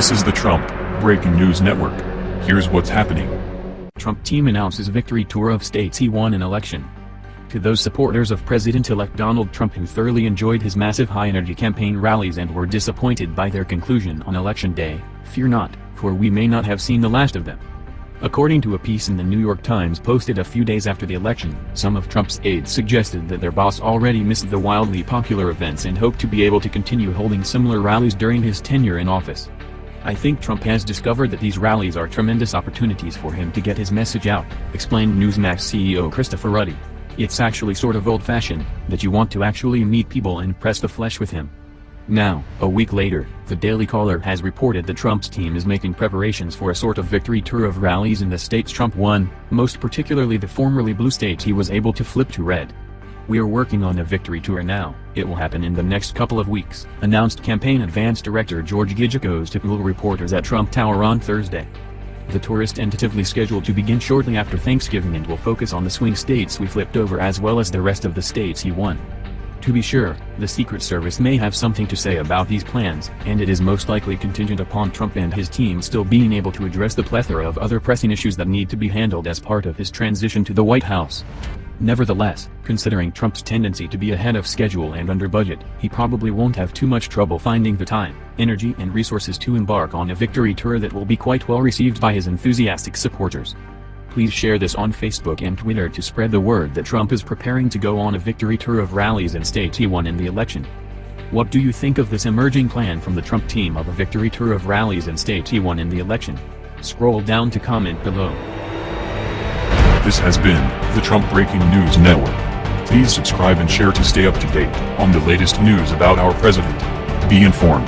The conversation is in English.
This is the Trump Breaking News Network. Here's what's happening. Trump team announces victory tour of states he won an election. To those supporters of President-elect Donald Trump who thoroughly enjoyed his massive high-energy campaign rallies and were disappointed by their conclusion on election day, fear not, for we may not have seen the last of them. According to a piece in the New York Times posted a few days after the election, some of Trump's aides suggested that their boss already missed the wildly popular events and hoped to be able to continue holding similar rallies during his tenure in office. I think Trump has discovered that these rallies are tremendous opportunities for him to get his message out, explained Newsmax CEO Christopher Ruddy. It's actually sort of old-fashioned, that you want to actually meet people and press the flesh with him. Now, a week later, the Daily Caller has reported that Trump's team is making preparations for a sort of victory tour of rallies in the states Trump won, most particularly the formerly blue states he was able to flip to red. We are working on a victory tour now, it will happen in the next couple of weeks, announced campaign advance director George Gigicos to Google reporters at Trump Tower on Thursday. The tour is tentatively scheduled to begin shortly after Thanksgiving and will focus on the swing states we flipped over as well as the rest of the states he won. To be sure, the Secret Service may have something to say about these plans, and it is most likely contingent upon Trump and his team still being able to address the plethora of other pressing issues that need to be handled as part of his transition to the White House. Nevertheless, considering Trump's tendency to be ahead of schedule and under budget, he probably won't have too much trouble finding the time, energy and resources to embark on a victory tour that will be quite well received by his enthusiastic supporters. Please share this on Facebook and Twitter to spread the word that Trump is preparing to go on a victory tour of rallies in states he won in the election. What do you think of this emerging plan from the Trump team of a victory tour of rallies in states he won in the election? Scroll down to comment below. This has been the Trump Breaking News Network. Please subscribe and share to stay up to date on the latest news about our president. Be informed.